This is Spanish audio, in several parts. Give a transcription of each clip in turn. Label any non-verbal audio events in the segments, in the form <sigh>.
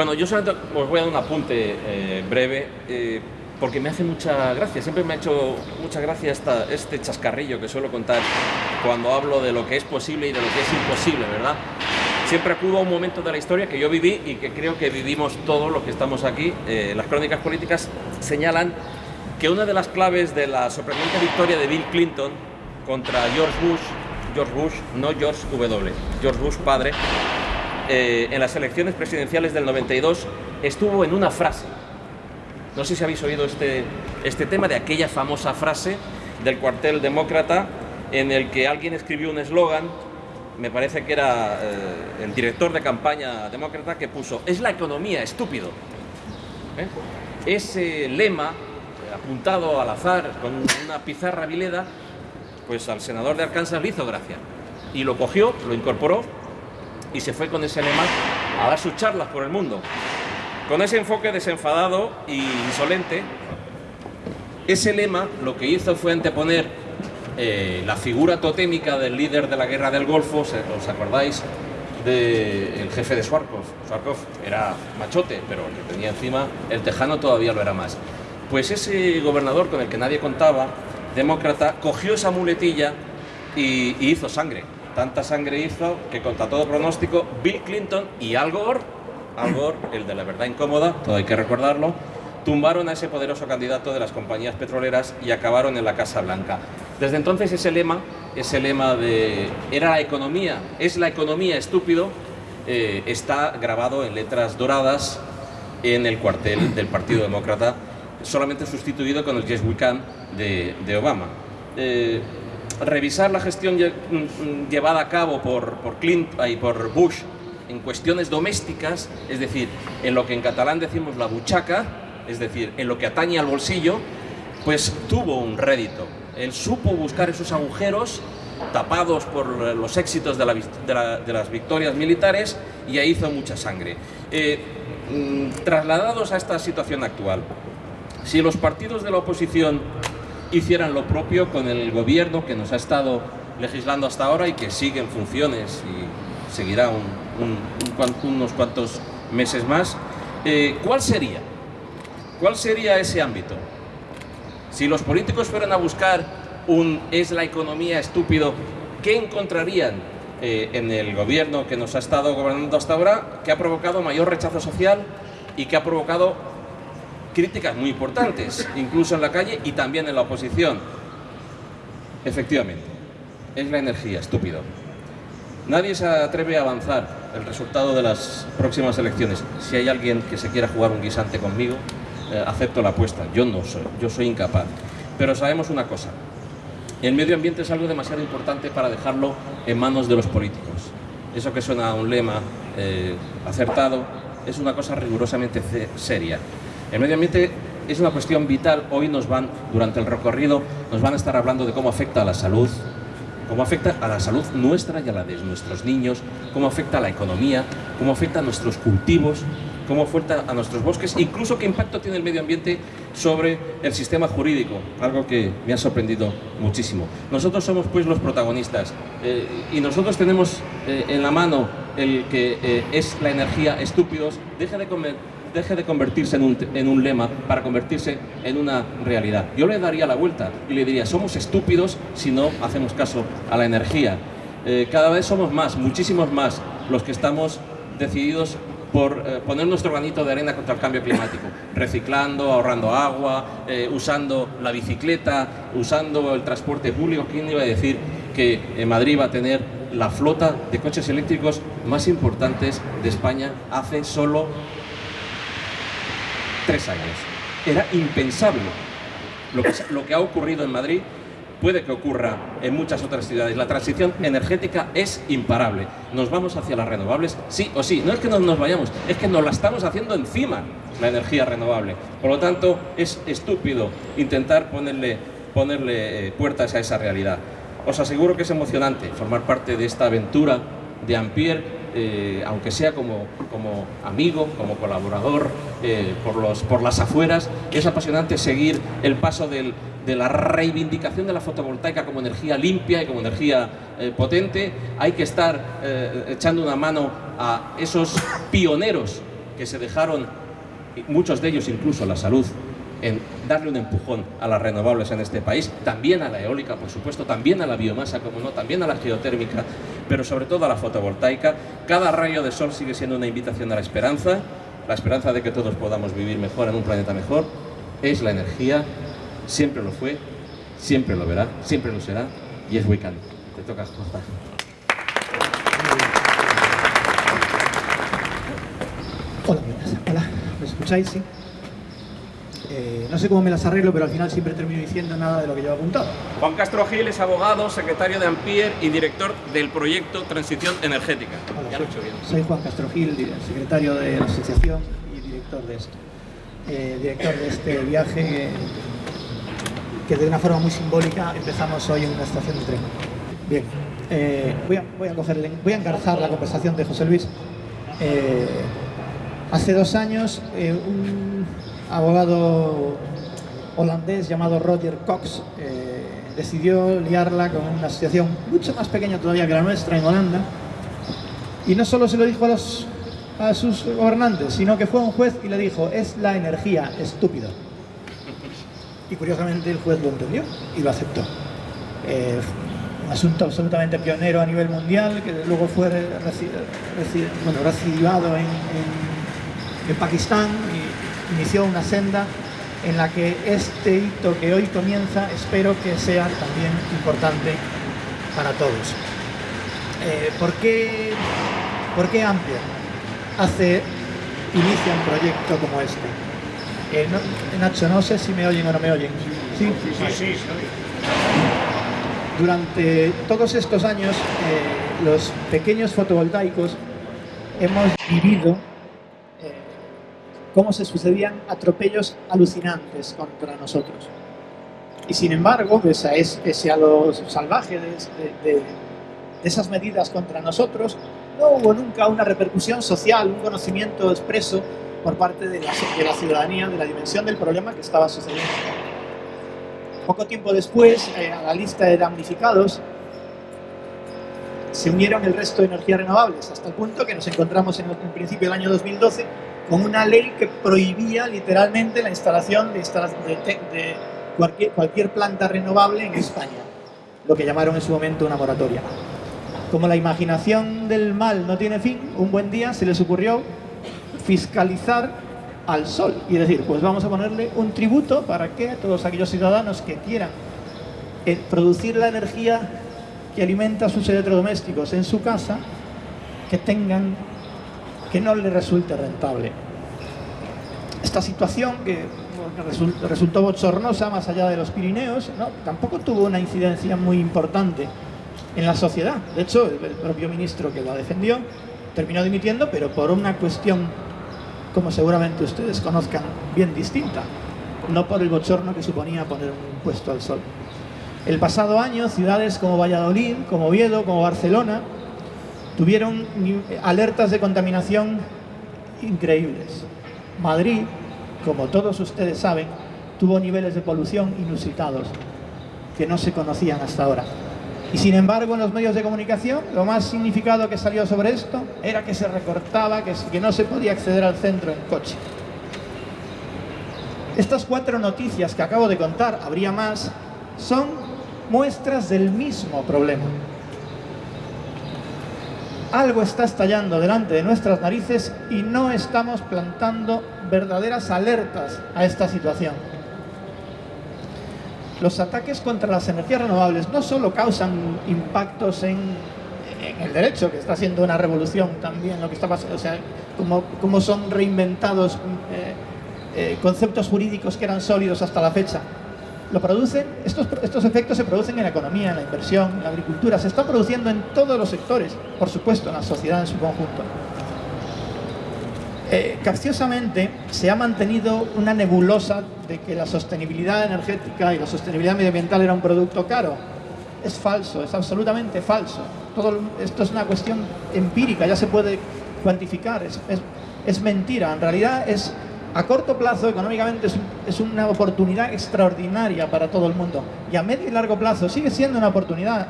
Bueno, yo solamente os voy a dar un apunte eh, breve, eh, porque me hace mucha gracia, siempre me ha hecho mucha gracia esta, este chascarrillo que suelo contar cuando hablo de lo que es posible y de lo que es imposible, ¿verdad? Siempre acudo a un momento de la historia que yo viví y que creo que vivimos todos los que estamos aquí. Eh, las crónicas políticas señalan que una de las claves de la sorprendente victoria de Bill Clinton contra George Bush, George Bush, no George W, George Bush padre, eh, en las elecciones presidenciales del 92 estuvo en una frase. No sé si habéis oído este, este tema de aquella famosa frase del cuartel demócrata en el que alguien escribió un eslogan, me parece que era eh, el director de campaña demócrata que puso, es la economía, estúpido. ¿Eh? Ese lema, apuntado al azar con una pizarra vileda, pues al senador de Arkansas le hizo gracia. Y lo cogió, lo incorporó y se fue con ese lema a dar sus charlas por el mundo. Con ese enfoque desenfadado e insolente, ese lema lo que hizo fue anteponer eh, la figura totémica del líder de la guerra del Golfo, ¿os acordáis? del jefe de Swarkov. Swarkov era machote, pero el que tenía encima el tejano todavía lo era más. Pues ese gobernador con el que nadie contaba, demócrata, cogió esa muletilla y hizo sangre tanta sangre hizo que contra todo pronóstico Bill Clinton y Al Gore, Al Gore, el de la verdad incómoda, todo hay que recordarlo, tumbaron a ese poderoso candidato de las compañías petroleras y acabaron en la Casa Blanca. Desde entonces ese lema, ese lema de era la economía, es la economía estúpido, eh, está grabado en letras doradas en el cuartel del Partido Demócrata, solamente sustituido con el Yes We Can de, Obama. Eh, revisar la gestión mm, mm, llevada a cabo por, por, y por Bush en cuestiones domésticas, es decir, en lo que en catalán decimos la buchaca, es decir, en lo que atañe al bolsillo, pues tuvo un rédito. Él supo buscar esos agujeros tapados por los éxitos de, las victorias militares y ahí hizo mucha sangre. Eh, mm, trasladados a esta situación actual, si los partidos de la oposición hicieran lo propio con el gobierno que nos ha estado legislando hasta ahora y que sigue en funciones y seguirá unos cuantos meses más. Eh, ¿Cuál sería? ¿Cuál sería ese ámbito? Si los políticos fueran a buscar un es la economía estúpido, ¿qué encontrarían eh, en el gobierno que nos ha estado gobernando hasta ahora, que ha provocado mayor rechazo social y que ha provocado críticas muy importantes, incluso en la calle y también en la oposición. Efectivamente, es la energía, estúpido. Nadie se atreve a avanzar el resultado de las próximas elecciones. Si hay alguien que se quiera jugar un guisante conmigo, eh, acepto la apuesta. Yo no soy, yo soy incapaz. Pero sabemos una cosa, el medio ambiente es algo demasiado importante para dejarlo en manos de los políticos. Eso que suena a un lema eh, acertado es una cosa rigurosamente seria. El medio ambiente es una cuestión vital. Hoy nos van, durante el recorrido, nos van a estar hablando de cómo afecta a la salud, cómo afecta a la salud nuestra y a la de nuestros niños, cómo afecta a la economía, cómo afecta a nuestros cultivos, cómo afecta a nuestros bosques, incluso qué impacto tiene el medio ambiente sobre el sistema jurídico, algo que me ha sorprendido muchísimo. Nosotros somos pues los protagonistas eh, y nosotros tenemos eh, en la mano el que eh, es la energía estúpidos, deja de comer deje de convertirse en un, en un, lema para convertirse en una realidad. Yo le daría la vuelta y le diría, somos estúpidos si no hacemos caso a la energía. Eh, cada vez somos más, muchísimos más, los que estamos decididos por eh, poner nuestro granito de arena contra el cambio climático, <laughs> reciclando, ahorrando agua, eh, usando la bicicleta, usando el transporte público. ¿Quién iba a decir que en Madrid va a tener la flota de coches eléctricos más importantes de España hace solo tres años. Era impensable. Lo que, ha ocurrido en Madrid puede que ocurra en muchas otras ciudades. La transición energética es imparable. Nos vamos hacia las renovables, sí o sí. No es que nos, nos vayamos, es que nos la estamos haciendo encima, la energía renovable. Por lo tanto, es estúpido intentar ponerle, ponerle eh, puertas a esa realidad. Os aseguro que es emocionante formar parte de esta aventura de Ampere eh, aunque sea como, como, amigo, como colaborador, eh, por, los, por las afueras. Es apasionante seguir el paso de la reivindicación de la fotovoltaica como energía limpia y como energía eh, potente. Hay que estar echando una mano a esos pioneros que se dejaron, muchos de ellos incluso la salud, en darle un empujón a las renovables en este país, también a la eólica, por supuesto, también a la biomasa, como no, también a la geotérmica, pero sobre todo a la fotovoltaica. Cada rayo de sol sigue siendo una invitación a la esperanza, la esperanza de que todos podamos vivir mejor en un planeta mejor, es la energía, siempre lo fue, siempre lo verá, siempre lo será, y es Wiccan. Te toca, José. Hola, hola, ¿me escucháis? Sí. Eh, no sé cómo me las arreglo, pero al final siempre termino diciendo nada de lo que yo he apuntado. Juan Castro Gil es abogado, secretario de Ampier y director del proyecto Transición Energética. Hola, soy, soy, Juan Castro Gil, secretario de la asociación y director de esto. Eh, director de este viaje que de una forma muy simbólica empezamos hoy en una estación de tren. Bien, eh, voy, a, voy, a cogerle, voy a engarzar la conversación de José Luis. hace dos años un abogado holandés llamado Roger Cox eh, decidió liarla con una asociación mucho más pequeña todavía que la nuestra en Holanda y no solo se lo dijo a, sus gobernantes, sino que fue un juez y le dijo es la energía, estúpido. Y curiosamente el juez lo entendió y lo aceptó. Eh, un asunto absolutamente pionero a nivel mundial que luego fue bueno, recidivado en, en, Pakistán inició una senda en la que este hito que hoy comienza espero que sea también importante para todos. Eh, ¿por, qué, ¿Por qué Amplia hace, inicia un proyecto como este? Eh, Nacho, no sé si me oyen o no me oyen. Sí, sí, sí. Durante todos estos años, eh, los pequeños fotovoltaicos hemos vivido cómo se sucedían atropellos alucinantes contra nosotros. Y sin embargo, pese a, lo salvaje de, esas medidas contra nosotros, no hubo nunca una repercusión social, un conocimiento expreso por parte de la, ciudadanía de la dimensión del problema que estaba sucediendo. Poco tiempo después, eh, a la lista de damnificados, se unieron el resto de energías renovables, hasta el punto que nos encontramos en el principio del año 2012 con una ley que prohibía literalmente la instalación de, de, cualquier, cualquier planta renovable en España, lo que llamaron en su momento una moratoria. Como la imaginación del mal no tiene fin, un buen día se les ocurrió fiscalizar al sol y decir, pues vamos a ponerle un tributo para que todos aquellos ciudadanos que quieran eh, producir la energía que alimenta sus electrodomésticos en su casa, que tengan que no le resulte rentable. Esta situación que resultó bochornosa más allá de los Pirineos, tampoco tuvo una incidencia muy importante en la sociedad. De hecho, el propio ministro que la defendió terminó dimitiendo, pero por una cuestión, como seguramente ustedes conozcan, bien distinta. No por el bochorno que suponía poner un impuesto al sol. El pasado año, ciudades como Valladolid, como Oviedo, como Barcelona, tuvieron alertas de contaminación increíbles. Madrid, como todos ustedes saben, tuvo niveles de polución inusitados que no se conocían hasta ahora. Y sin embargo, en los medios de comunicación, lo más significado que salió sobre esto era que se recortaba, que, no se podía acceder al centro en coche. Estas cuatro noticias que acabo de contar, habría más, son muestras del mismo problema algo está estallando delante de nuestras narices y no estamos plantando verdaderas alertas a esta situación. Los ataques contra las energías renovables no solo causan impactos en, el derecho, que está siendo una revolución también lo que está pasando, o sea, como, son reinventados eh, eh, conceptos jurídicos que eran sólidos hasta la fecha, lo producen, estos, estos efectos se producen en la economía, en la inversión, en la agricultura, se están produciendo en todos los sectores, por supuesto, en la sociedad en su conjunto. Eh, capciosamente se ha mantenido una nebulosa de que la sostenibilidad energética y la sostenibilidad medioambiental era un producto caro. Es falso, es absolutamente falso. Todo esto es una cuestión empírica, ya se puede cuantificar, es, es, es mentira. En realidad es a corto plazo, económicamente, es, una oportunidad extraordinaria para todo el mundo. Y a medio y largo plazo sigue siendo una oportunidad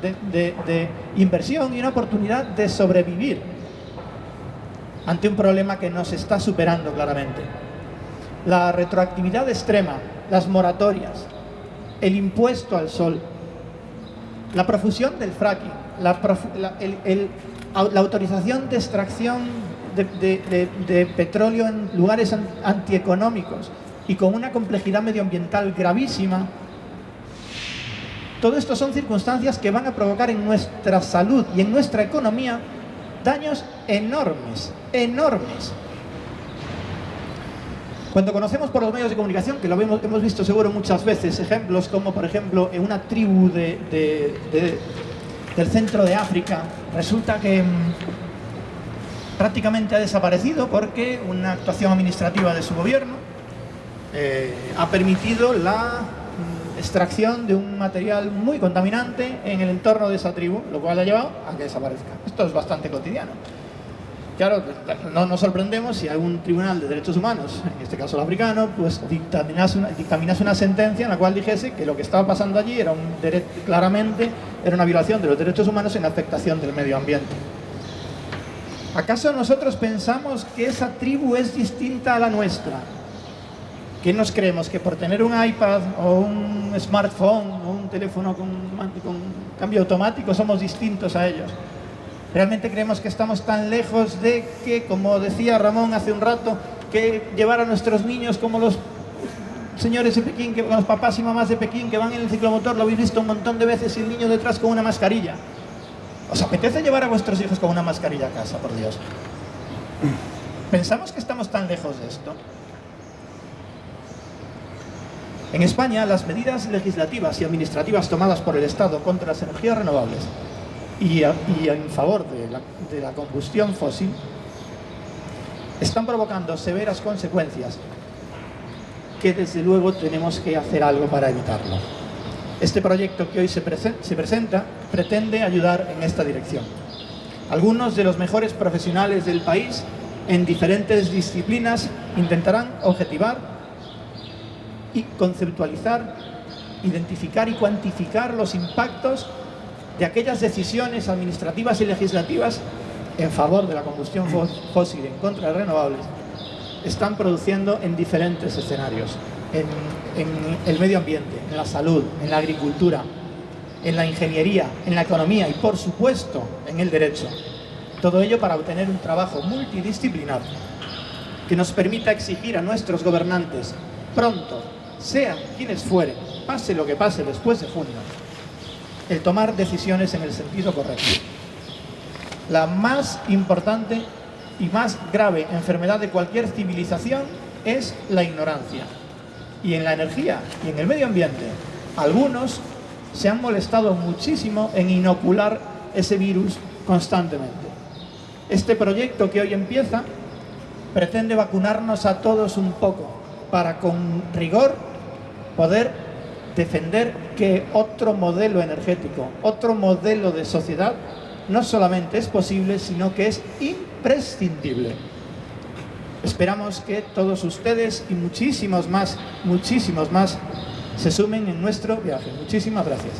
de, inversión y una oportunidad de sobrevivir. ante un problema que nos está superando claramente. La retroactividad extrema, las moratorias, el impuesto al sol, la profusión del fracking, la, autorización de extracción de, petróleo en lugares antieconómicos y con una complejidad medioambiental gravísima, todo esto son circunstancias que van a provocar en nuestra salud y en nuestra economía daños enormes, enormes. Cuando conocemos por los medios de comunicación, que lo hemos, visto seguro muchas veces, ejemplos como por ejemplo en una tribu del centro de África, resulta que mm, prácticamente ha desaparecido porque una actuación administrativa de su gobierno eh, ha permitido la mm, extracción de un material muy contaminante en el entorno de esa tribu, lo cual ha llevado a que desaparezca. Esto es bastante cotidiano. Claro, no nos sorprendemos si algún tribunal de derechos humanos, en este caso el africano, pues dictaminase una, sentencia en la cual dijese que lo que estaba pasando allí era un claramente era una violación de los derechos humanos en afectación del medio ambiente. ¿Acaso nosotros pensamos que esa tribu es distinta a la nuestra? ¿Qué nos creemos? ¿Que por tener un iPad o un smartphone o un teléfono con, cambio automático somos distintos a ellos? Realmente creemos que estamos tan lejos de que, como decía Ramón hace un rato, que llevar a nuestros niños como los señores de Pekín, que, los papás y mamás de Pekín que van en el ciclomotor, lo habéis visto un montón de veces y el niño detrás con una mascarilla. ¿Os apetece llevar a vuestros hijos con una mascarilla a casa, por Dios? ¿Pensamos que estamos tan lejos de esto? En España, las medidas legislativas y administrativas tomadas por el Estado contra las energías renovables y, en favor de la, combustión fósil están provocando severas consecuencias que desde luego tenemos que hacer algo para evitarlo. Este proyecto que hoy se, presenta pretende ayudar en esta dirección. Algunos de los mejores profesionales del país en diferentes disciplinas intentarán objetivar y conceptualizar, identificar y cuantificar los impactos de aquellas decisiones administrativas y legislativas en favor de la combustión fósil en contra de renovables están produciendo en diferentes escenarios, en, el medio ambiente, en la salud, en la agricultura, en la ingeniería, en la economía y por supuesto en el derecho. Todo ello para obtener un trabajo multidisciplinar que nos permita exigir a nuestros gobernantes pronto, sean quienes fueren, pase lo que pase después de junio, el tomar decisiones en el sentido correcto. La más importante y más grave enfermedad de cualquier civilización es la ignorancia. Y en la energía y en el medio ambiente, algunos se han molestado muchísimo en inocular ese virus constantemente. Este proyecto que hoy empieza pretende vacunarnos a todos un poco para con rigor poder defender que otro modelo energético, otro modelo de sociedad, no solamente es posible, sino que es imprescindible. Esperamos que todos ustedes y muchísimos más, muchísimos más, se sumen en nuestro viaje. Muchísimas gracias.